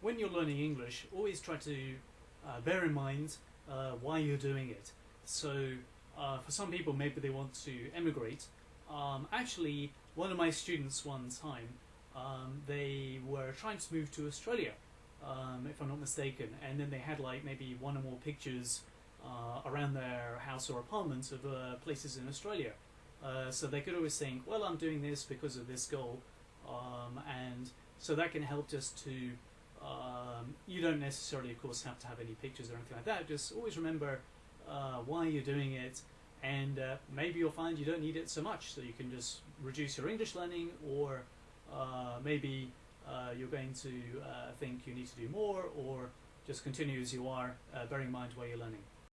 when you're learning English, always try to uh, bear in mind uh, why you're doing it. So, uh, for some people, maybe they want to emigrate. Um, actually, one of my students one time, um, they were trying to move to Australia, um, if I'm not mistaken, and then they had like maybe one or more pictures uh, around their house or apartment of uh, places in Australia. Uh, so they could always think, well, I'm doing this because of this goal, um, and so that can help just to. Um, you don't necessarily, of course, have to have any pictures or anything like that. Just always remember uh, why you're doing it, and uh, maybe you'll find you don't need it so much. So you can just reduce your English learning, or uh, maybe uh, you're going to uh, think you need to do more, or just continue as you are, uh, bearing in mind where you're learning.